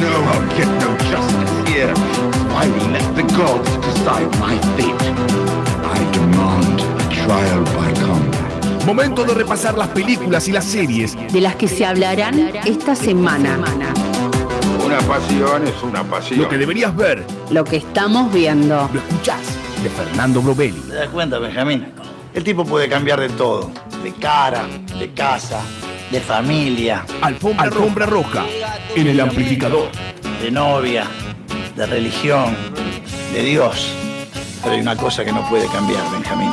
know I'll get no justice here. I will let the gods decide my fate. I demand a trial by combat. Momento de repasar las películas y las series de las que se hablarán esta semana. Una pasión es una pasión. Lo que deberías ver, Lo que estamos viendo. lo escuchás de Fernando Brovelli. ¿Te das cuenta, Benjamín? El tipo puede cambiar de todo. De cara, de casa, de familia, Alfombra, Alfombra roja en el amplificador. de novia, de religión, de Dios. Pero hay una cosa que no puede cambiar, Benjamín.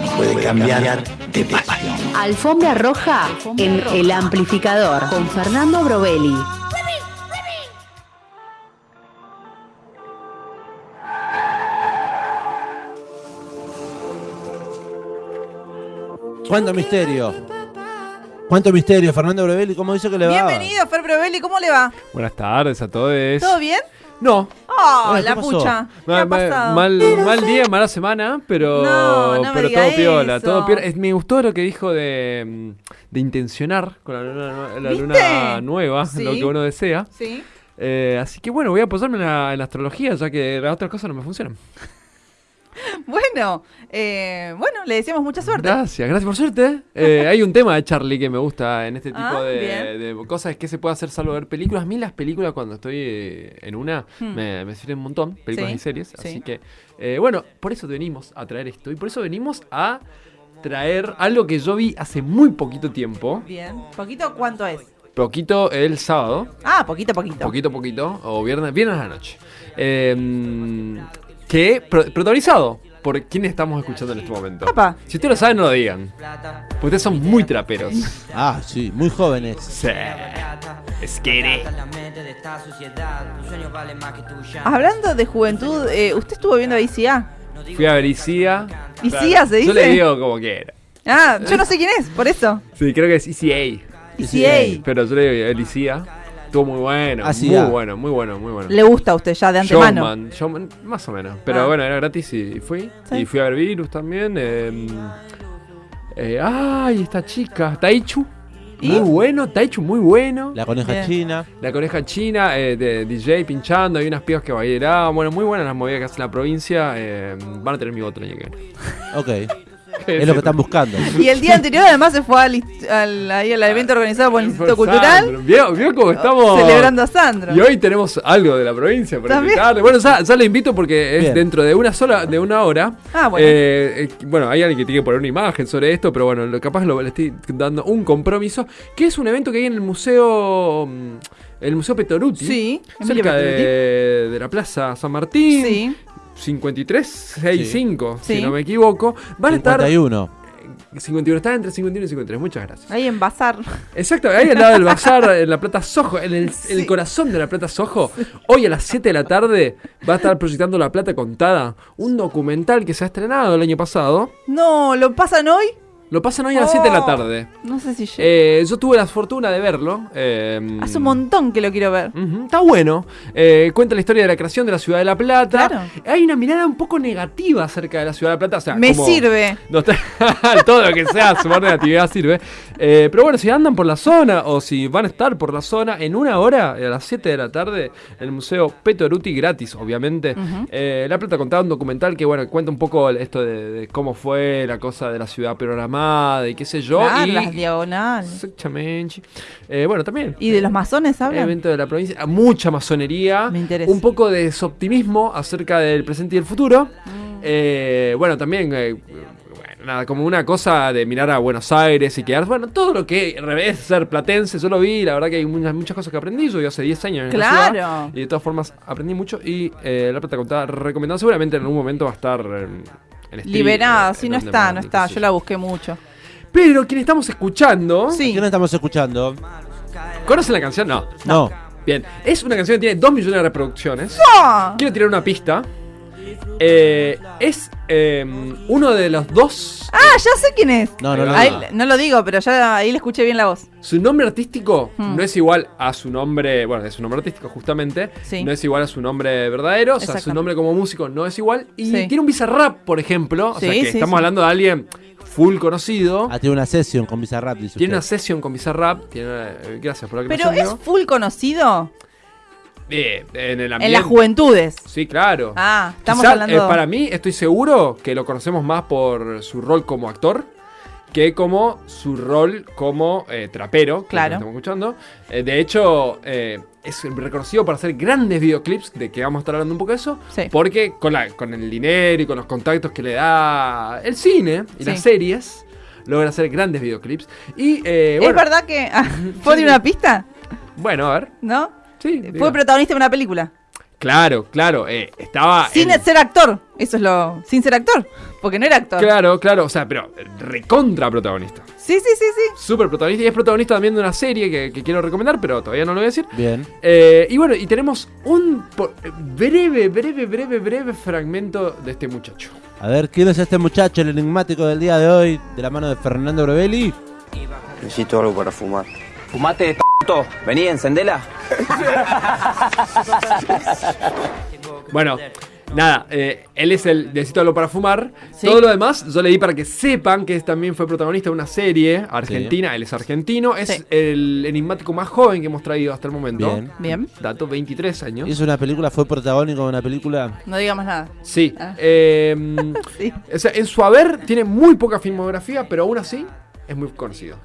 No puede cambiar de pasión. Alfombra roja en el amplificador con Fernando Brovelli. ¿Cuánto misterio? ¿Cuánto misterio, Fernando Brevelli? ¿Cómo dice que le va? Bienvenido, Fer Brovelli, ¿cómo le va? Buenas tardes a todos. ¿Todo bien? No. Oh, Ay, ¿qué la pasó? pucha. ¿Qué ha Ma- ma- pasado? mal, mal día, mala semana, pero, No, no me pero todo piola, eso. todo piola. Es- me gustó lo que dijo de, mm, de intencionar con la luna, nueva, Sí. lo que uno desea. Sí. Eh, así que bueno, voy a apoyarme en la, en la astrología, ya que las otras cosas no me funcionan. Bueno, eh, bueno, le deseamos mucha suerte. Gracias, gracias por suerte. Eh, hay un tema de Charlie que me gusta en este tipo Ah, de, cosas que se puede hacer salvo ver películas. A mí las películas cuando estoy eh, en una Hmm. me, me sirven un montón, películas Sí, y series. sí. Así que, eh, bueno, por eso venimos a traer esto y por eso venimos a traer algo que yo vi hace muy poquito tiempo. Bien. ¿Poquito cuánto es? Poquito el sábado, Ah, poquito, poquito. poquito, poquito, o viernes, viernes a la noche. Eh, que pro- protagonizado por quienes estamos escuchando en este momento. Apa. Si ustedes lo saben, no lo digan. Porque ustedes son muy traperos. Ah, sí, muy jóvenes. Sí. Esquere. Hablando de juventud, eh, ¿usted estuvo viendo ICA? Fui a ver Isia. ¿Isia se Yo le dice? digo como quiera. Ah, yo no sé quién es, por eso. Sí, creo que es ECA. ICA. Pero yo le digo el Isia. Estuvo muy bueno. Muy bueno, muy bueno, muy bueno. Le gusta a usted ya de antemano. Showman, Showman, más o menos. Pero Ah. bueno, era gratis y fui. Sí. Y fui a ver Virus también. eh, eh, ay, esta chica, Taichu. ¿Y? Muy bueno, Taichu muy bueno. La coneja Bien. china. La coneja china, eh, de DJ pinchando, hay unas pibas que bailaban. Bueno, muy buenas las movidas que hace la provincia. eh, van a tener mi voto el año que viene. Ok. Es lo que están buscando. Y el día anterior además se fue al, al- ahí al evento organizado por el Instituto Por Cultural. ¿Vio, vio cómo estamos? celebrando a Sandro. Y hoy tenemos algo de la provincia para ¿También? invitarle. Bueno, ya, ya le invito porque es Bien. dentro de una sola, de una hora. Ah, bueno. Eh, eh, bueno, hay alguien que tiene que poner una imagen sobre esto, pero bueno, lo, capaz lo, le estoy dando un compromiso. Que es un evento que hay en el museo. mm, El Museo Petoruti. Sí, Cerca de, de la Plaza San Martín. Sí. 5365, Sí. si no me equivoco. Van a estar. 51. 51, está entre 51 y 53. Muchas gracias. Ahí en Bazar. Exacto, ahí al lado del bazar, en la Plata Sojo, en el, el corazón de la Plata Sojo. Hoy a las 7 de la tarde va a estar proyectando La Plata Contada, un documental que se ha estrenado el año pasado. No, ¿lo pasan hoy? Lo pasan hoy a las 7 de la Oh, tarde. No sé si llego. Eh, yo tuve la fortuna de verlo. eh, Hace un montón que lo quiero ver. Está bueno. Eh, cuenta la historia de la creación de la ciudad de La Plata. Claro. Hay una mirada un poco negativa acerca de la ciudad de La Plata. O sea, Me como- sirve. no todo lo que sea sumar negatividad sirve. Eh, pero bueno, si andan por la zona o si van a estar por la zona, en una hora, a las 7 de la tarde, en el Museo Petoruti, gratis, obviamente. Eh, la Plata contaba un documental que, bueno, cuenta un poco esto de, de cómo fue la cosa de la ciudad programada y qué sé yo. Claro, y, las diagonales. Exactamente. Eh, bueno, también. ¿Y de los masones hablan? Evento de la provincia, mucha masonería, Me interesa. un poco de desoptimismo acerca del presente y el futuro. Mm. Eh, bueno, también, eh, nada, como una cosa de mirar a Buenos Aires y quedar, bueno, todo lo que es ser platense, yo lo vi, la verdad que hay muchas, muchas cosas que aprendí, yo hace 10 años en la Claro. ciudad, y de todas formas aprendí mucho y eh, La Plata Contada recomendado, seguramente en algún momento va a estar eh, en stream, Liberada, si en no está, no está. Yo la busqué mucho. Pero quien estamos escuchando, Sí. ¿Qué no estamos escuchando? ¿conocen la canción? No. No. Bien, es una canción que tiene 2 millones de reproducciones. ¡Ah! Quiero tirar una pista. Eh, es eh, uno de los dos. Ah, ya sé quién es. No, no, no. Ahí- no. no lo digo, pero ya ahí le escuché bien la voz. Su nombre artístico Hmm. no es igual a su nombre. Bueno, es su nombre artístico justamente. Sí. No es igual a su nombre verdadero. O sea, su nombre como músico no es igual. Y Sí. tiene un bizarrap, por ejemplo. O sea, Sí, que sí, estamos sí. hablando de alguien full conocido. Ah, tiene una sesión con Bizarrap, dice Tiene una usted. sesión con Bizarrap. Tiene, eh, gracias por la Pero aclaración, es full conocido. Eh, en el En ambiente. las juventudes. Sí, claro. Ah, estamos Quizá, hablando. eh, para mí, estoy seguro que lo conocemos más por su rol como actor que como su rol como eh, trapero, que Claro. estamos escuchando. Eh, de hecho, eh, es reconocido por hacer grandes videoclips, de que vamos a estar hablando un poco de eso, Sí. porque con, la, con el dinero y con los contactos que le da el cine y Sí. las series, logra hacer grandes videoclips. Y, ¿Es verdad que. ah, ¿Puedo una pista? bueno, a ver. ¿No? Sí, Fue diga. protagonista de una película. Claro, claro. eh, estaba. Sin en- ser actor. Eso es lo. Sin ser actor. Porque no era actor. Claro, claro, o sea, pero recontra protagonista. Sí, sí, sí, sí. Súper protagonista y es protagonista también de una serie que, que quiero recomendar, pero todavía no lo voy a decir. Bien. Eh, y bueno, y tenemos un po- breve, breve, breve, breve fragmento de este muchacho. A ver, ¿quién es este muchacho, el enigmático del día de hoy, de la mano de Fernando Brevelli? Necesito algo para fumar. Fumate, Vení, encendela. Bueno, nada, eh, él es el Necesito algo para fumar. Sí. Todo lo demás yo le di para que sepan que también fue protagonista de una serie argentina. Él es argentino, es Sí. el enigmático más joven que hemos traído hasta el momento. Bien. Bien. Dato, 23 años. Hizo una película, fue protagónico de una película. No diga más nada. Sí. Ah. eh, Sí. o sea, en su haber tiene muy poca filmografía, pero aún así es muy conocido.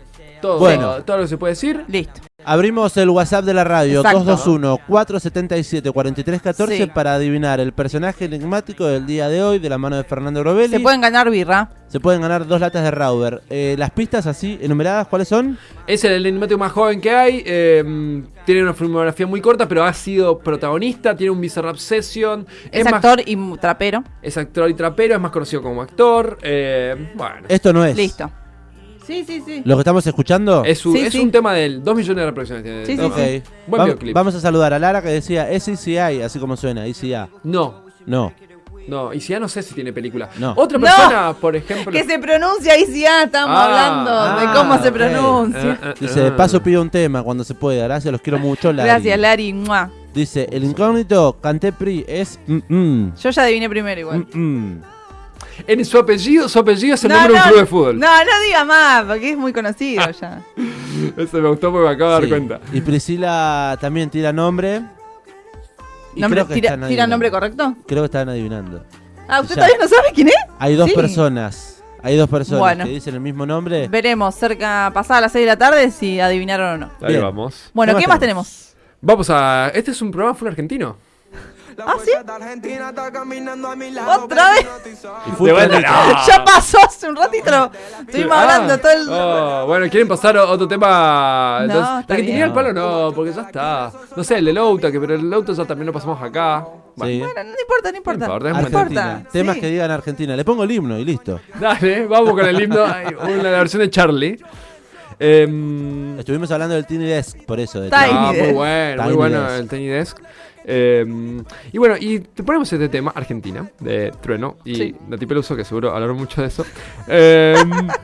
Todo, Bueno. todo lo que se puede decir. Listo. Abrimos el WhatsApp de la radio, Exacto. 221-477-4314 Sí. para adivinar el personaje enigmático del día de hoy, de la mano de Fernando Brovelli. Se pueden ganar birra. Se pueden ganar dos latas de Rauber. Eh, las pistas así enumeradas, ¿cuáles son? Es el enigmático más joven que hay. eh, tiene una filmografía muy corta, pero ha sido protagonista. Tiene un Bizarrap Session. Es, actor y trapero. es actor y trapero. Es más conocido como actor. eh, bueno. Esto no es. Listo. Sí, sí, sí. ¿Lo que estamos escuchando? Es, un- Sí, es sí. un tema del 2 millones de reproducciones. tiene Sí, sí, tema. Ok. Buen Va- videoclip. vamos a saludar a Lara que decía SCI, así como suena, ICA. No, No. no. Y si ya no sé si tiene película. No. Otra No. persona, por ejemplo. Que se pronuncia sí, ah, estamos Ah, hablando de ah, cómo se ok. pronuncia. Eh, Dice, de paso pido un tema cuando se pueda. Gracias, los quiero mucho, Lara. Gracias, Lari. Mua. Dice, el incógnito Cantepri es... mm, mm, Yo ya adiviné primero igual. mm, mm. En su apellido, su apellido es el No, nombre de un club de fútbol. No, no diga más, porque es muy conocido ya. Eso me gustó porque me acabo de dar cuenta. Y Priscila también tira nombre. Y Nombre- creo que tira, tira nombre correcto? Creo que están adivinando. Ah, ¿usted Ya. todavía no sabe quién es? Hay dos Sí. personas. Hay dos personas Bueno. que dicen el mismo nombre. Veremos cerca, pasada las 6 de la tarde, si adivinaron o no. Ahí Bien. vamos. Bueno, ¿Qué ¿qué más más tenemos? Vamos a. Este es un programa full argentino. ¿Ah, sí? ¿Otra vez? De vuelta, Carlito. no. Ya pasó hace un ratito. Estuvimos Ah, hablando todo el. oh, bueno, ¿quieren pasar a otro tema? No, está ¿La que tenía el palo? No, porque ya está. No sé, el del Lauta, que pero el Lauta ya también lo pasamos acá. Bueno, Sí. Bueno, no importa, no importa. No importa. Temas sí. que digan Argentina. Le pongo el himno y listo. Dale, vamos con el himno. La versión de Charlie. Em, Estuvimos hablando del Tiny Desk, por eso. de Tiny. Ah, muy bueno, muy bueno Desk. el Tiny Desk. Eh, y bueno, y te ponemos este tema, Argentina, de Trueno y Sí. Nati Peluso, que seguro hablaron mucho de eso. Eh,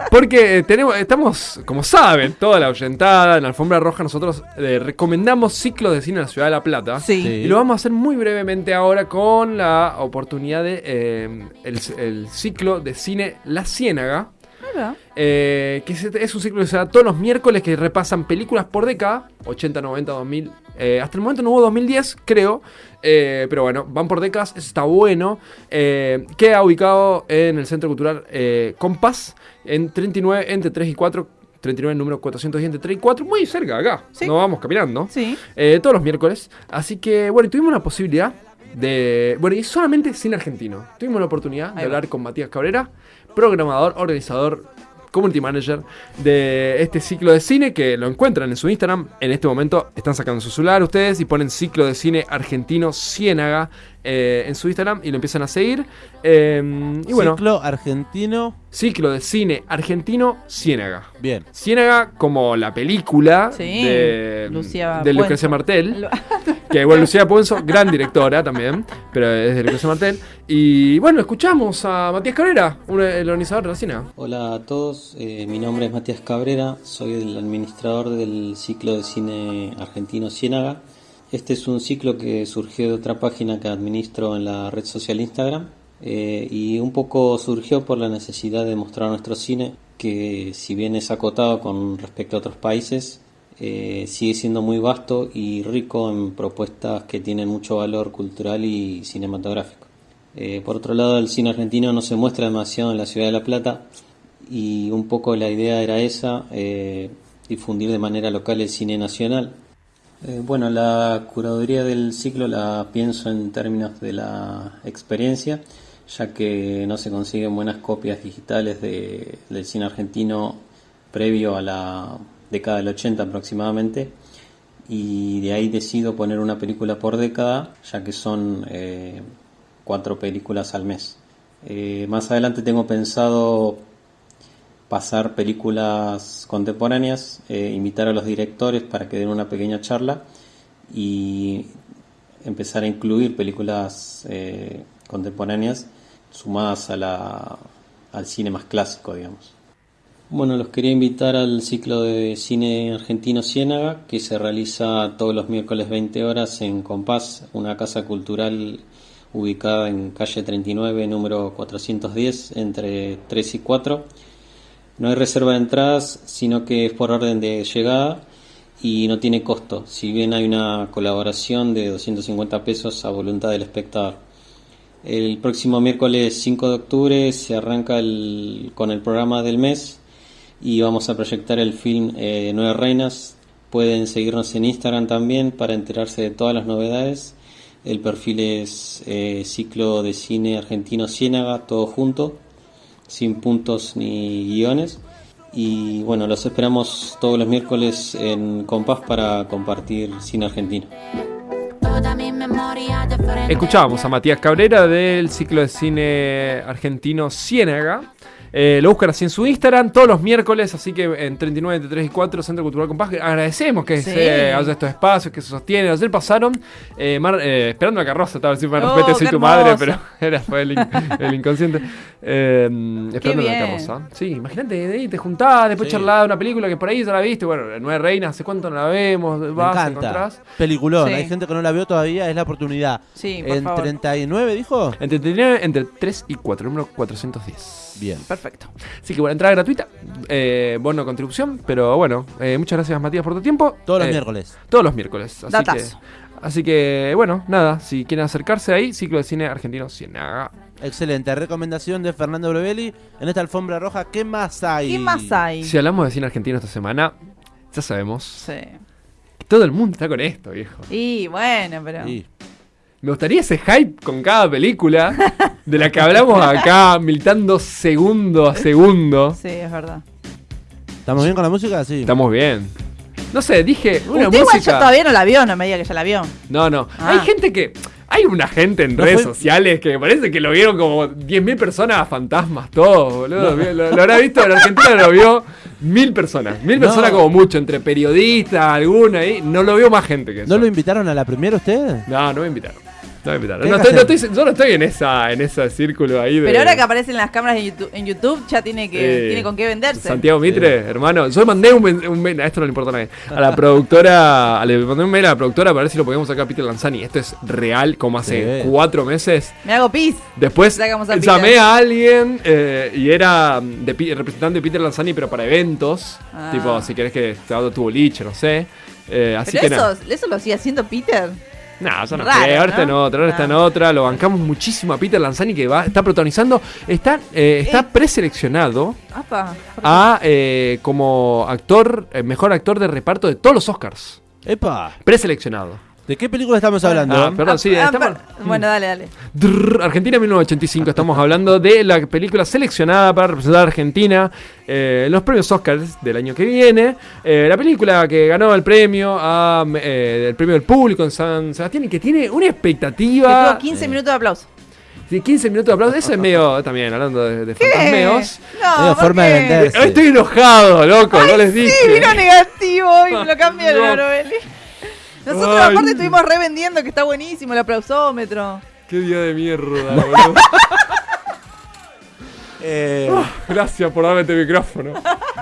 porque tenemos, estamos, como saben, toda la oyentada en la alfombra roja, nosotros eh, recomendamos ciclos de cine en la ciudad de La Plata. Sí. Sí. Y lo vamos a hacer muy brevemente ahora con la oportunidad de eh, el, el ciclo de cine La Ciénaga. Eh, que es, un ciclo que se da todos los miércoles que repasan películas por década, 80, 90, 2000. eh, hasta el momento no hubo 2010, creo. eh, pero bueno, van por décadas, eso está bueno. Eh, queda ubicado en el Centro Cultural eh, Compás, en 39, entre 3 y 4. 39, número 410 entre 3 y 4, muy cerca acá. Sí. Nos vamos caminando. Sí. Eh, todos los miércoles. Así que, bueno, y tuvimos la posibilidad de. Bueno, y solamente cine argentino. Tuvimos la oportunidad de va. hablar con Matías Cabrera, programador, organizador, community manager de este ciclo de cine que lo encuentran en su Instagram. En este momento están sacando su celular ustedes y ponen ciclo de cine argentino Ciénaga eh, en su Instagram y lo empiezan a seguir. Eh, y bueno, Ciclo argentino. ciclo de cine argentino Ciénaga. Bien. Ciénaga como la película Sí, de, Lucía de Lucrecia. Martel. Que bueno, Lucía Puenzo, gran directora también, pero es de Lucrecia Martel. Y bueno, escuchamos a Matías Cabrera, un, el organizador de la cine. Hola a todos, eh, mi nombre es Matías Cabrera, soy el administrador del ciclo de cine argentino Ciénaga. Este es un ciclo que surgió de otra página que administro en la red social Instagram eh, y un poco surgió por la necesidad de mostrar nuestro cine, que si bien es acotado con respecto a otros países, eh, sigue siendo muy vasto y rico en propuestas que tienen mucho valor cultural y cinematográfico. Eh, por otro lado, el cine argentino no se muestra demasiado en la ciudad de La Plata y un poco la idea era esa, difundir de manera local el cine nacional. Eh, bueno, la curaduría del ciclo la pienso en términos de la experiencia, ya que no se consiguen buenas copias digitales de- del cine argentino previo a la década del 80 aproximadamente, y de ahí decido poner una película por década, ya que son eh, cuatro películas al mes. Eh, más adelante tengo pensado pasar películas contemporáneas, eh, invitar a los directores para que den una pequeña charla y empezar a incluir películas eh, contemporáneas sumadas a la, al cine más clásico, digamos. Bueno, los quería invitar al ciclo de cine argentino Ciénaga, que se realiza todos los miércoles 20 horas en Compás, una casa cultural ubicada en calle 39, número 410, entre 3 y 4. No hay reserva de entradas, sino que es por orden de llegada y no tiene costo, si bien hay una colaboración de 250 pesos a voluntad del espectador. El próximo miércoles 5 de octubre se arranca con el programa del mes y vamos a proyectar el film eh, Nueve Reinas. Pueden seguirnos en Instagram también para enterarse de todas las novedades. El perfil es eh, Ciclo de Cine Argentino Ciénaga, todo junto, sin puntos ni guiones. Y bueno, los esperamos todos los miércoles en Compás para compartir cine argentino. Escuchábamos a Matías Cabrera del ciclo de cine argentino Ciénaga. Eh, lo buscan así en su Instagram todos los miércoles, así que en 39, 33 y 4, Centro Cultural Compás. Agradecemos que Sí. se haya estos espacios, que se sostienen. Ayer pasaron eh, Mar- eh, esperando la carroza, estaba diciendo, Oh, respete, soy tu madre, pero era fue el, in- el inconsciente. Eh, esperando la carroza. Sí, imagínate, de ahí te juntás, después Sí. charlás de una película que por ahí ya la viste. Bueno, Nueve Reinas, ¿hace cuánto no la vemos? Me Vas, encanta. encontrás. Peliculón. Sí. Hay gente que no la vio todavía, es la oportunidad. Sí, por en favor. 39, dijo. Entre, 39 entre 3 y 4, número 410. Bien. Perfecto. Así que bueno, entrada gratuita, eh, bono contribución, pero bueno, eh, muchas gracias Matías por tu tiempo. Todos los Eh, miércoles. Todos los miércoles. Así que, Datazo. así que bueno, nada, si quieren acercarse ahí, ciclo de cine argentino Ciénaga. Excelente. Recomendación de Fernando Brevelli en esta alfombra roja. ¿Qué más hay? ¿Qué más hay? Si hablamos de cine argentino esta semana, ya sabemos Sí. todo el mundo está con esto, viejo. Y bueno, pero. Sí. Me gustaría ese hype con cada película de la que hablamos acá, militando segundo a segundo. Sí, es verdad. ¿Estamos bien con la música? Sí. Estamos bien. No sé, dije una Usted igual música. ya todavía no la vio, no me diga que ya la vio. No, no. Ah. Hay gente que. Hay una gente en No redes fue- sociales que me parece que lo vieron como 10.000 personas fantasmas, todos, boludo. Lo, lo habrá visto en Argentina, lo vio mil personas. Mil No. personas como mucho, entre periodistas, alguna ahí. No lo vio más gente que eso. ¿No lo invitaron a la primera usted? No, no me invitaron. No me invitaron. ¿Qué No estoy, no estoy- yo no estoy en esa, en ese círculo ahí de. Pero ahora que aparecen las cámaras en YouTube, en YouTube ya tiene que Eh, tiene con qué venderse. Santiago Mitre, hermano. Yo le mandé un, mail, a esto no le importa a nadie. A la productora, le mandé un mail a la productora para ver si lo podíamos sacar a Peter Lanzani. Esto es real, como hace Sí. cuatro meses. Me hago pis. Después Sacamos a llamé a alguien eh, y era de, representante de Peter Lanzani, pero para eventos. Ah. Tipo, si querés que te haga tu boliche, no sé. Eh, así Pero que eso, eso lo sigue haciendo Peter. No, ya no Raro, sé, ahora está en ¿no? otra, ahora está en otra. Lo bancamos muchísimo a Peter Lanzani que va, está protagonizando. Está, eh, está Eh. preseleccionado Apa. a eh, como actor, eh, mejor actor de reparto de todos los Oscars. ¡Epa! Preseleccionado. ¿De qué película estamos hablando? Ah, perdón, sí, Ah, estamos- per- Bueno, dale, dale. Argentina 1985, estamos hablando de la película seleccionada para representar a Argentina eh, en los premios Oscars del año que viene. Eh, la película que ganó el premio a, eh, el premio del público en San Sebastián y que tiene una Que expectativa tuvo 15 minutos de aplauso. de 15 minutos de aplauso. Eso es medio también, hablando de, de ¿Qué? fantasmeos. No, Medio ¿por forma de qué? vender. Hoy estoy enojado, loco, no les dije. Sí, vino negativo y me lo cambiaron No. a Novelli. Nosotros Ay. aparte estuvimos revendiendo que está buenísimo el aplausómetro. Qué día de mierda, boludo. Eh, Gracias por darme este micrófono.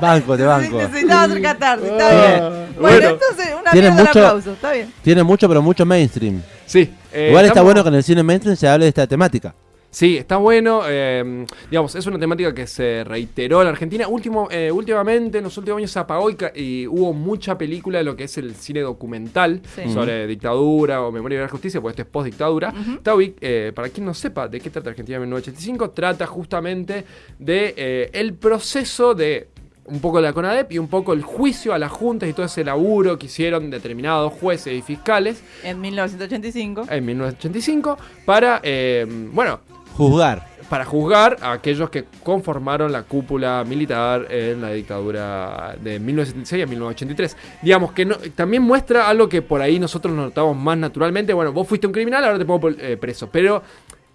banco, te banco. Necesitaba hacer catarse, está Ah, bien. Bueno, bueno. entonces una Tiene mierda mucho- aplauso, está bien. Tiene mucho, pero mucho mainstream. Sí. eh, Igual está estamos- bueno que en el cine mainstream se hable de esta temática. Sí, está bueno. eh, digamos, es una temática que se reiteró en la Argentina. Último, eh, últimamente, en los últimos años se apagó y, y hubo mucha película de lo que es el cine documental Sí. sobre dictadura o memoria de la justicia, porque esto es post-dictadura. Tawi, eh, para quien no sepa de qué trata Argentina en 1985, trata justamente de eh, el proceso de un poco la CONADEP y un poco el juicio a las juntas y todo ese laburo que hicieron determinados jueces y fiscales En 1985. en 1985 para, eh, bueno, Juzgar. para juzgar a aquellos que conformaron la cúpula militar en la dictadura de 1976 a 1983. Digamos que también muestra algo que por ahí nosotros nos notamos más naturalmente. Bueno, vos fuiste un criminal, ahora te pongo eh, preso. Pero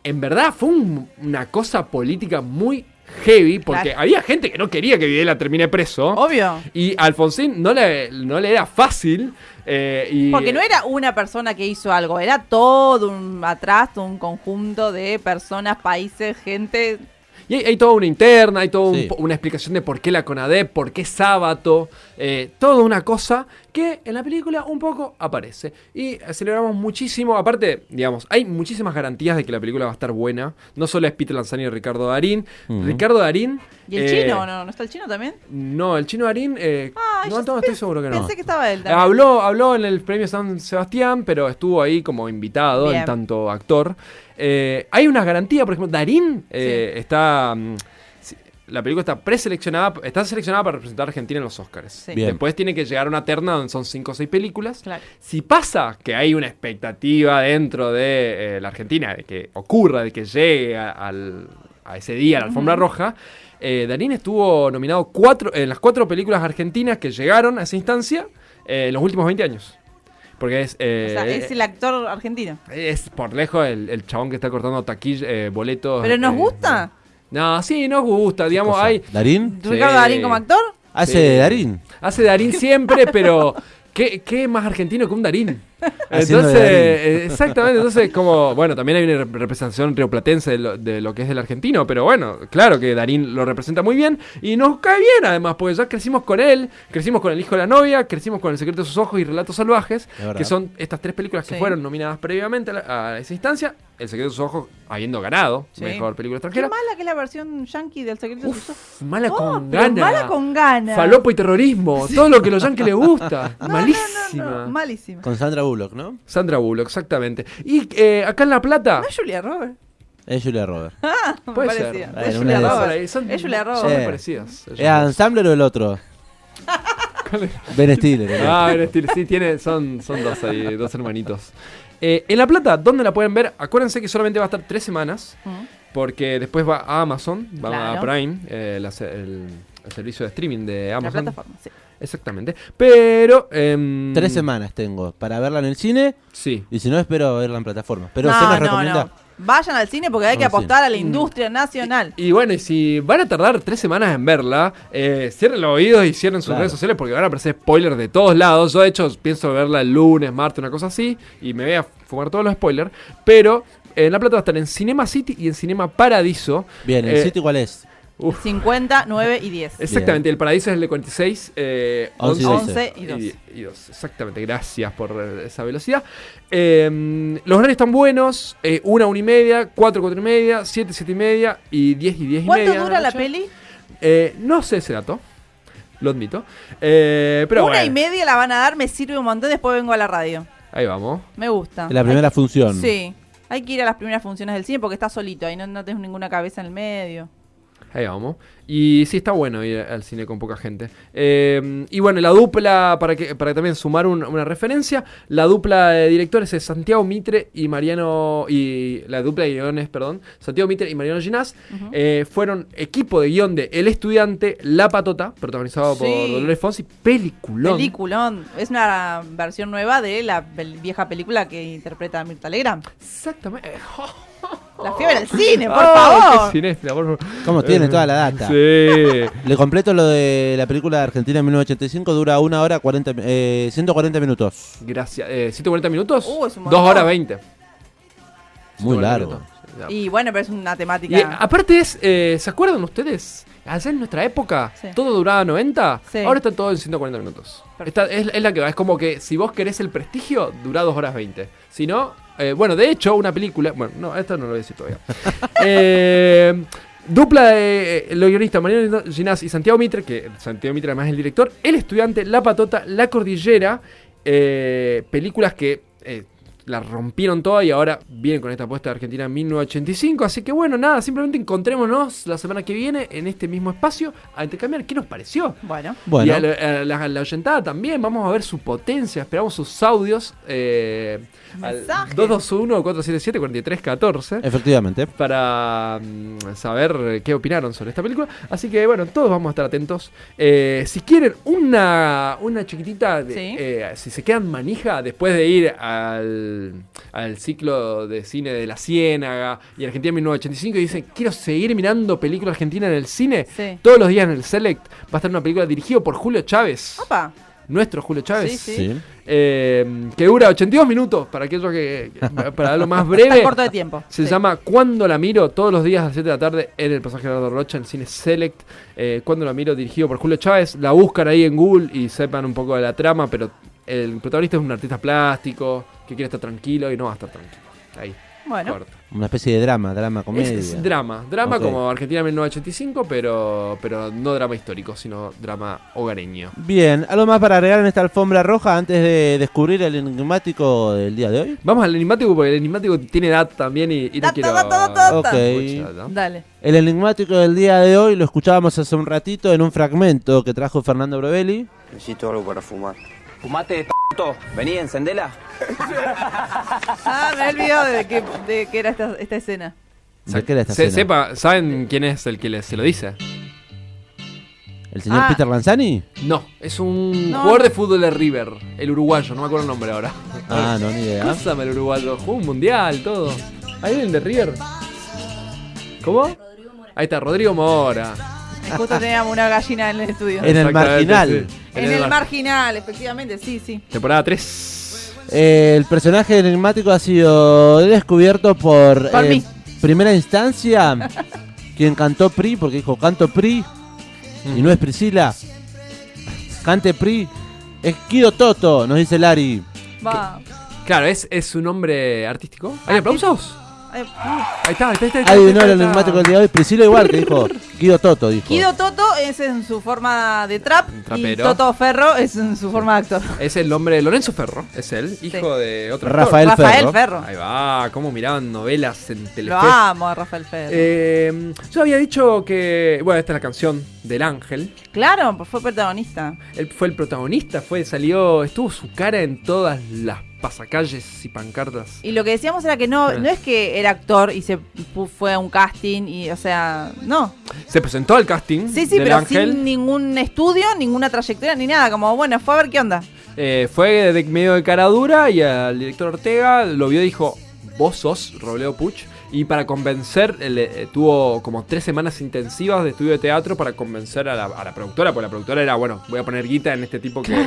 en verdad fue un- una cosa política muy heavy porque Claro. había gente que no quería que Videla termine preso. Obvio. Y Alfonsín no le, no le era fácil. eh, y, Porque no era una persona que hizo algo, era todo un atrás, un conjunto de personas, países, gente. Y hay, hay toda una interna, hay toda un Sí. una explicación de por qué la CONADEP, por qué Sábato, eh, toda una cosa que en la película un poco aparece. Y celebramos muchísimo, aparte, digamos, hay muchísimas garantías de que la película va a estar buena. No solo es Peter Lanzani y Ricardo Darín. Ricardo Darín... ¿Y el eh, chino? ¿No, ¿No está el chino también? No, el chino Darín... eh, Ah, no, no, estoy seguro que no. Pensé que estaba él Eh, también. Habló, habló en el premio San Sebastián, pero estuvo ahí como invitado, Bien. en tanto actor. Eh, hay una garantía, por ejemplo, Darín eh, está. mm, la película está preseleccionada, está seleccionada para representar a Argentina en los Oscars. Sí. Después tiene que llegar a una terna donde son 5 o 6 películas. Claro. Si pasa que hay una expectativa dentro de eh, la Argentina de que ocurra, de que llegue a, al- a ese día a la alfombra roja, eh, Darín estuvo nominado cuatro, en las cuatro películas argentinas que llegaron a esa instancia eh, en los últimos 20 años. Porque es, eh, o sea, es el actor argentino. es por lejos el, el chabón que está cortando taquilla, eh, boletos. ¿Pero nos eh, gusta? No, sí, nos gusta. Digamos, hay. ¿Darín? ¿Ricardo Sí. Darín como actor? ¿Hace Sí. Darín? Hace Darín siempre, pero ¿qué, qué más argentino que un Darín? Entonces, eh, exactamente, entonces como, bueno, también hay una rep- representación rioplatense de lo, de lo que es del argentino, pero bueno, claro que Darín lo representa muy bien y nos cae bien además, porque ya crecimos con él, crecimos con El hijo de la novia, crecimos con El secreto de sus ojos y Relatos salvajes, que son estas tres películas que Sí. fueron nominadas previamente a, la- a esa instancia, El secreto de sus ojos habiendo ganado Sí. mejor película Qué extranjera. mala que es la versión yankee del secreto de sus ojos. Mala Oh, con ganas. Mala con ganas. Falopo y terrorismo, todo lo que a los yankees les gusta. No, no, Malísima. no, no, malísima. Con Sandra Bullock, ¿no? Sandra Bullock, exactamente. Y eh, acá en La Plata. ¿No es Julia Roberts? Es Julia Roberts. Me Puede parecía. ser. Es una Julia de esas. Roberts. Son, Es Julia son Roberts. muy Sí. parecidas. ¿Es Adam Sandler o el otro? Ben Stiller. el Ah, otro. Ben Stiller, sí, tiene, son, son dos ahí, dos hermanitos. Eh, en La Plata, ¿dónde la pueden ver? Acuérdense que solamente va a estar tres semanas, Mm. porque después va a Amazon, va a. Prime, eh, la se- el, el servicio de streaming de La Amazon. plataforma, sí. Exactamente. Pero... em, Tres semanas tengo para verla en el cine Sí. y si no espero verla en plataforma. Pero no, se nos no, recomienda. no. Vayan al cine porque hay que apostar a la industria nacional. Y bueno, y si van a tardar tres semanas en verla, eh, cierren los oídos y cierren sus Claro. redes sociales porque van a aparecer spoilers de todos lados. Yo, de hecho, pienso verla el lunes, martes, una cosa así, y me voy a fumar todos los spoilers. Pero en La Plata va a estar en Cinema City y en Cinema Paradiso. Bien, ¿el Eh, sitio cuál es? Uf, 50, 9 y 10. exactamente, el Paradiso es el de 46, eh, 11 y 11 y 2. y 2. Exactamente, gracias por eh, esa velocidad. Eh, los horarios están buenos: eh, una, una y media, cuatro, cuatro y media, siete, siete y media y 10 y 10 y ¿Cuánto media. de dura la noche. peli? Eh, no sé ese dato. Lo admito. Eh, pero Una bueno, y media la van a dar, me sirve un montón, después vengo a la radio. ahí vamos. Me gusta. La primera función. Sí. Hay que ir a las primeras funciones del cine porque está solito, ahí no, no tenés ninguna cabeza en el medio. Ahí vamos. Y sí, está bueno ir al cine con poca gente. Eh, y bueno, la dupla, para que, para también sumar un- una referencia, la dupla de directores es Santiago Mitre y Mariano. Y la dupla de guiones, perdón. Santiago Mitre y Mariano Ginás. eh, fueron equipo de guion de El Estudiante, La Patota, protagonizado por. Dolores Fonsi. Peliculón. Peliculón. Es una versión nueva de la vieja película que interpreta Mirta Legrand. Exactamente. La fiebre del cine, por Oh, favor. qué cinéfila, por favor. ¿Cómo tiene Eh, toda la data? Sí. Le completo lo de la película de Argentina en 1985, dura una hora 40, eh, 140 minutos. Gracias. Eh, ¿140 minutos? Uh, es un 2 montón. horas 20. Muy 140 largo. minutos. Y bueno, pero es una temática. eh, aparte es, eh, ¿se acuerdan ustedes? Allá en nuestra época, Sí. todo duraba 90, Sí. ahora está todo en 140 minutos. Esta es, es la que va, es como que si vos querés el prestigio, dura 2 horas 20. Si no, eh, bueno, de hecho, una película, bueno, no, esto no lo voy a decir todavía. Eh, dupla de eh, los guionistas Mariano Ginás y Santiago Mitre, que Santiago Mitre además es el director, El Estudiante, La Patota, La Cordillera, películas que la rompieron toda y ahora vienen con esta apuesta de Argentina en 1985. Así que bueno, nada, simplemente encontrémonos la semana que viene en este mismo espacio a intercambiar qué nos pareció. Bueno. Bueno. Y a la, a la- a la oyentada también, vamos a ver su potencia, esperamos sus audios. Eh, al Mensajes. 221-477-4314 Efectivamente. para mm, saber qué opinaron sobre esta película. Así que bueno, todos vamos a estar atentos. Eh, si quieren una, una chiquitita, de- Sí. eh, si se quedan manija después de ir al, al ciclo de cine de La Ciénaga y Argentina 1985 y dicen, quiero seguir mirando película argentina en el cine, Sí. todos los días en el Select va a estar una película dirigida por Julio Chávez. Opa. Nuestro Julio Chávez. Sí, sí. Sí. Eh, que dura 82 minutos, para aquellos que, que- para darlo más breve. Está corto de tiempo. Se Sí. llama Cuando la miro, todos los días a las 7 de la tarde en el pasaje Gerardo Rocha, en Cine Select. Eh, Cuando la miro, dirigido por Julio Chávez. La buscan ahí en Google y sepan un poco de la trama, pero el protagonista es un artista plástico que quiere estar tranquilo y no va a estar tranquilo. Ahí. Bueno. corto. Una especie de drama, drama, Es, comedia. es drama, drama Ok. como Argentina 1985, pero, pero no drama histórico, sino drama hogareño. Bien, ¿algo más para agregar en esta alfombra roja antes de descubrir el enigmático del día de hoy? Vamos al enigmático porque el enigmático tiene edad también y, y no quiero... data, data. Ok. Mucha data. Dale. El enigmático del día de hoy lo escuchábamos hace un ratito en un fragmento que trajo Fernando Brovelli. Necesito algo para fumar. Fumate, p***to. Vení, encendela. Ah, me he olvidado de que, de que era esta, esta escena. ¿De qué era esta Se- escena? sepa, ¿Saben quién es el que le- se lo dice? ¿El señor Ah. Peter Lanzani? No, es un No, jugador de fútbol de River, el uruguayo, no me acuerdo el nombre ahora. Ah, no, ni idea. Pásame el uruguayo, jugó un mundial, todo. ¿Hay alguien de River? ¿Cómo? Ahí está, Rodrigo Mora. Justo teníamos una gallina en el estudio. En el marginal. sí. En el mar- marginal, efectivamente, sí, sí. Temporada 3. Eh, el personaje enigmático ha sido descubierto por, Por eh, mí. primera instancia quien cantó PRI, porque dijo canto PRI y no es Priscila. Cante PRI. Es Kido Toto, nos dice Lari. Va. Claro, es, es un nombre artístico. ¿Hay aplausos? Uh. Ahí está, ahí está, ahí está. Adivinó el enigmático del día de hoy. Priscila igual, que dijo Kido Toto, dijo. Kido Toto es en su forma de trap y Trapero. Toto Ferro es en su forma de actor. Es el nombre de Lorenzo Ferro, es él, hijo de otro actor. Rafael. Ferro. Ahí va, cómo miraban novelas en Telefe. Lo amo a Rafael Ferro. Eh, yo había dicho que, bueno, esta es la canción del ángel. Claro, pues fue protagonista. Él fue el protagonista, fue, salió, estuvo su cara en todas las pasacalles y pancartas. Y lo que decíamos era que no, no es que era actor y se fue a un casting y, o sea, no. Se presentó al casting Sí, sí, del pero ángel. sin ningún estudio, ninguna trayectoria ni nada. Como, bueno, fue a ver qué onda. Eh, fue de medio de cara dura y al director Ortega lo vio y dijo, vos sos Robledo Puch. Y para convencer, eh, le- eh, tuvo como tres semanas intensivas de estudio de teatro para convencer a la, a la productora, porque la productora era, bueno, voy a poner guita en este tipo que...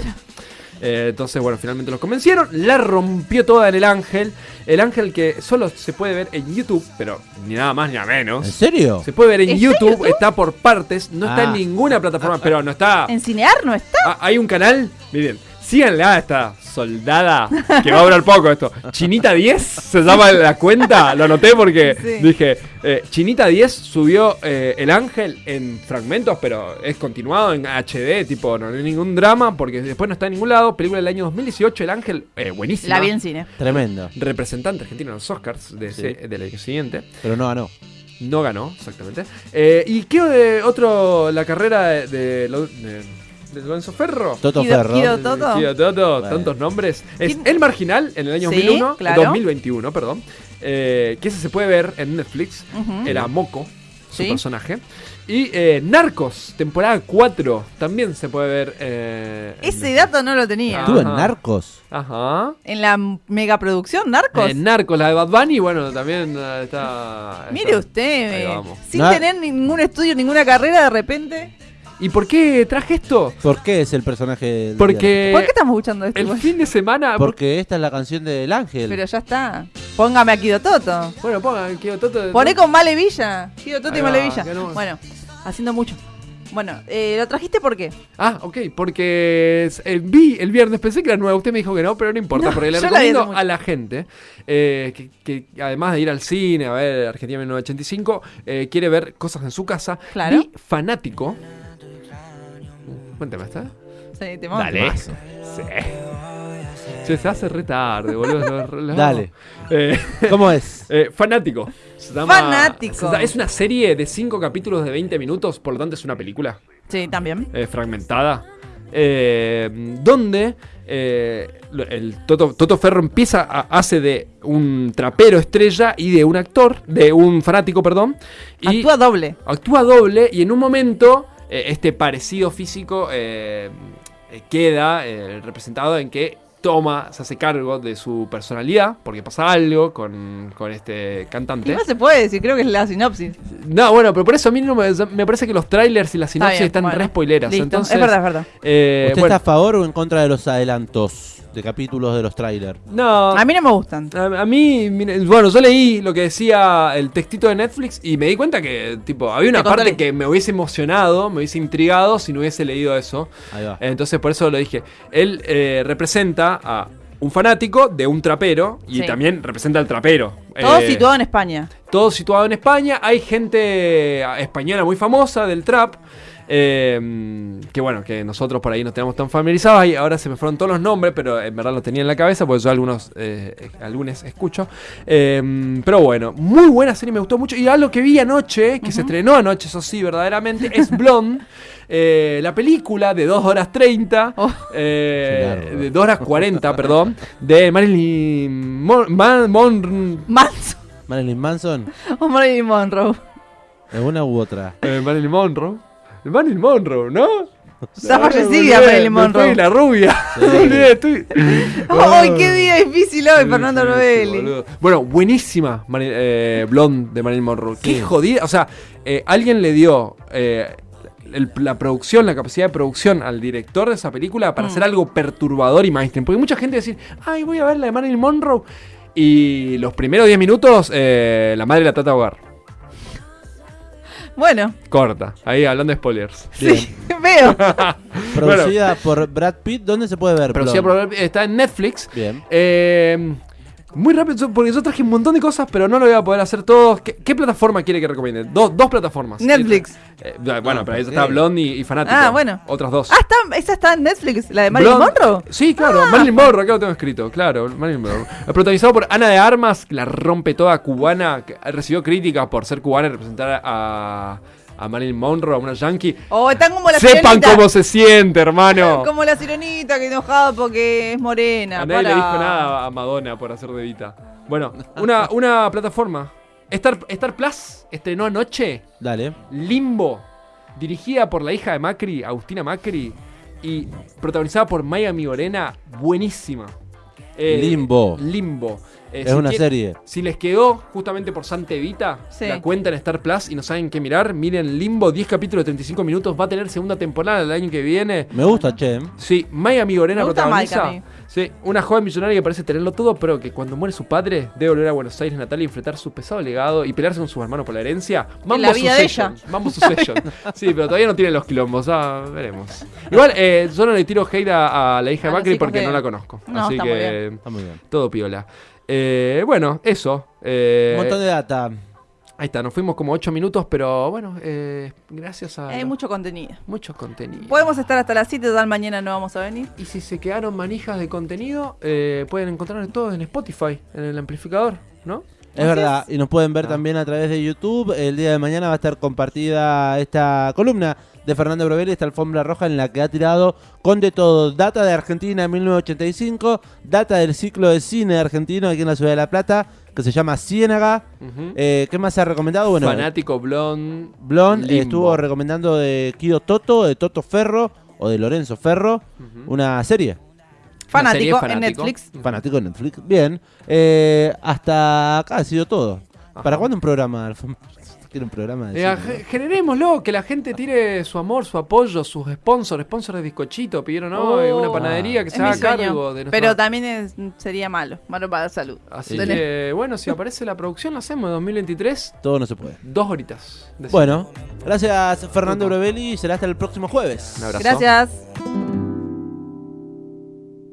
Eh, entonces, bueno, finalmente los convencieron. La rompió toda en el ángel. El ángel que solo se puede ver en YouTube, pero ni nada más ni nada menos. ¿En serio? Se puede ver en ¿Está en YouTube, está por partes, no está en Ah. ninguna plataforma, pero no está... En Cinear no está. Ah, hay un canal, miren, síganle a esta soldada que va a durar poco esto. Chinita 10 se llama la cuenta, lo anoté porque Sí. dije, eh, Chinita 10 subió eh, El Ángel en fragmentos, pero es continuado en HD, tipo, no hay ningún drama porque después no está en ningún lado. Película del año 2018, El Ángel, eh, buenísima. La vi en cine. Tremendo. Representante argentino en los Oscars de Sí. ese- del año siguiente. Pero no ganó. No ganó, exactamente. Eh, ¿Y qué de otro, la carrera de, de, Lo- de- de Lorenzo Ferro? Toto Ferro. Kido Toto. Kido Toto, Bueno. tantos nombres. Es ¿Quién? El Marginal en el año Sí, 2001, claro. 2021, perdón. eh, que ese se puede ver en Netflix. Era Moco, su Sí. personaje. Y eh, Narcos, temporada 4, también se puede ver. eh, Ese dato no lo tenía. Estuvo en. Narcos. Ajá. En la megaproducción Narcos. En Narcos, la de Bad Bunny, bueno, también está. Mire usted, Ahí vamos. sin No. tener ningún estudio, ninguna carrera, de repente. ¿Y por qué traje esto? ¿Por qué es el personaje del Porque ¿Por qué estamos escuchando esto? el igual? fin de semana. Porque esta es la canción del ángel. Pero ya está. Póngame a Kido Toto. Bueno, pongan Kido Toto. Poné con Male Villa. Kido Toto Ahí y va, Male Villa. que no- Bueno, haciendo mucho. Bueno, eh, ¿lo trajiste por qué? Ah, ok, porque eh, vi el viernes, pensé que era nueva, usted me dijo que no, pero no importa, No, porque le la recomiendo mucho. a la gente eh, que, que además de ir al cine, a ver Argentina 1985, eh, quiere ver cosas en su casa. Claro. Vi Fanático. Cuéntame, ¿está? Sí, te mando. Dale. Sí. Che, se hace re tarde, boludo. lo- lo- Dale. Eh, ¿Cómo es? eh, fanático. Se llama- Fanático. se es una serie de 5 capítulos de 20 minutos, por lo tanto es una película Sí, también. eh, fragmentada. eh, donde eh, el Toto, Toto Ferro empieza a, hace de un trapero estrella y de un actor, de un fanático, perdón. Y Actúa doble. actúa doble y en un momento este parecido físico eh, eh, queda eh, representado en que toma, se hace cargo de su personalidad, porque pasa algo con, con este ¿Qué cantante. más se puede decir? Creo que es la sinopsis. No, bueno, pero por eso a mí no me, me parece que los trailers y las sinopsis bien, están bueno. re spoileras. Listo, Entonces, es verdad, es verdad. eh, ¿Usted bueno, está a favor o en contra de los adelantos de capítulos de los trailers? no, A mí no me gustan. A, a mí, mire, bueno, yo leí lo que decía el textito de Netflix y me di cuenta que, tipo, había una parte que me hubiese emocionado, me hubiese intrigado si no hubiese leído eso. Ahí va. Entonces, por eso lo dije. Él eh, representa a un fanático de un trapero y Sí. también representa al trapero. Todo Eh, situado en España. todo situado en España. Hay gente española muy famosa del trap. Eh, que bueno, que nosotros por ahí no tenemos tan familiarizados. Y ahora se me fueron todos los nombres, pero en verdad los tenía en la cabeza, porque yo algunos, eh, eh, algunos escucho. Eh, pero bueno, muy buena serie, me gustó mucho. Y algo que vi anoche, que se estrenó anoche, eso sí, verdaderamente, es Blonde. eh, la película de 2 horas 30, Oh. eh, Qué largo. de 2 horas 40, perdón, de Marilyn Mon- Man- Mon- Manso Marilyn Manson, o Marilyn Monroe. ¿es una u otra? Eh, Marilyn Monroe. Marilyn Monroe, ¿no? Está No, fallecida Marilyn Monroe. la rubia. Estoy- ¡Ay, qué día difícil hoy, Fernando Sí, sí, Novelli! Bueno, buenísima eh, Blonde de Marilyn Monroe. Qué jodida. O sea, eh, alguien le dio eh, el- la producción, la capacidad de producción al director de esa película para Mm. hacer algo perturbador y mainstream. Porque mucha gente decir, ay, voy a ver la de Marilyn Monroe. Y los primeros 10 minutos, eh, la madre la trata de ahogar. Bueno, Corta. Ahí hablando de spoilers. sí, veo. Producida por Brad Pitt, ¿dónde se puede ver? Producida Blonde? por- está en Netflix. Bien. Eh, muy rápido, porque yo traje un montón de cosas, pero no lo voy a poder hacer todos. ¿Qué, qué plataforma quiere que recomiende? Dos, dos plataformas. Netflix. Eh, bueno, No, pero ahí ¿por está qué? Blonde y, y Fanático. Ah, bueno. Otras dos. Ah, está, esa está en Netflix, la de Marilyn Blonde- Monroe. Sí, claro, Marilyn Monroe, acá lo tengo escrito, claro, Marilyn Monroe. Eh, Protagonizado por Ana de Armas, que la rompe toda cubana, que recibió críticas por ser cubana y representar a, a Marilyn Monroe, a una yankee. O están como la Sepan sirenita. cómo se siente, hermano. Como la sirenita que enojada porque es morena. A nadie le dijo nada a Madonna por hacer de Vita. Bueno, una, una plataforma. Star, Star Plus estrenó anoche Dale. Limbo, dirigida por la hija de Macri, Agustina Macri, y protagonizada por Maya Migorena, buenísima. Eh, Limbo. Limbo. Eh, Es si una quiere- serie. Si les quedó justamente por Santa Evita, Sí. la cuenta en Star Plus y no saben qué mirar, miren Limbo, 10 capítulos de 35 minutos, va a tener segunda temporada el año que viene. Me gusta, che. Sí, Maya Migorena Me gusta protagoniza. Mike a mí. Sí, una joven millonaria que parece tenerlo todo, pero que cuando muere su padre debe volver a Buenos Aires natal y enfrentar su pesado legado y pelearse con sus hermanos por la herencia. Mambo la vida de Mambo Succession. Sí, pero todavía no tiene los quilombos, ah, veremos. Igual, eh, yo no le tiro hate a, a la hija de A los Macri porque de- no la conozco. No, Así está muy que Está muy bien. todo piola. Eh, bueno, eso. eh, Un montón de data. Ahí está, nos fuimos como 8 minutos, pero bueno, eh, gracias a Hay mucho contenido. mucho contenido. Podemos estar hasta las 7, total mañana no vamos a venir. Y si se quedaron manijas de contenido, eh, pueden encontrar todo en Spotify, en el amplificador, ¿no? Es verdad, y nos pueden ver Ah. también a través de YouTube. El día de mañana va a estar compartida esta columna de Fernando Brovelli, esta alfombra roja en la que ha tirado con de todo. Data de Argentina en 1985, data del ciclo de cine argentino aquí en la ciudad de La Plata, que se llama Ciénaga. Eh, ¿Qué más se ha recomendado? Bueno, Fanático, blond. Blon eh, Limbo. estuvo recomendando de Kido Toto, de Toto Ferro o de Lorenzo Ferro, una serie. Fanático, en. Netflix. Fanático de Netflix. Bien. Eh, hasta acá ha sido todo. ¿Para cuándo un programa? Alfon- quiero un programa de Eh, cine, ge- generémoslo, que la gente tire su amor, su apoyo, sus sponsors, sponsors de bizcochito, pidieron hoy Oh, una panadería que se haga sueño. cargo de nuestra- Pero también es- sería malo, malo para la salud. Así que, bueno, si aparece la producción, lo hacemos en 2023. Todo no se puede. Dos horitas. de Bueno, gracias Fernando Brovelli y será hasta el próximo jueves. Un abrazo. Gracias.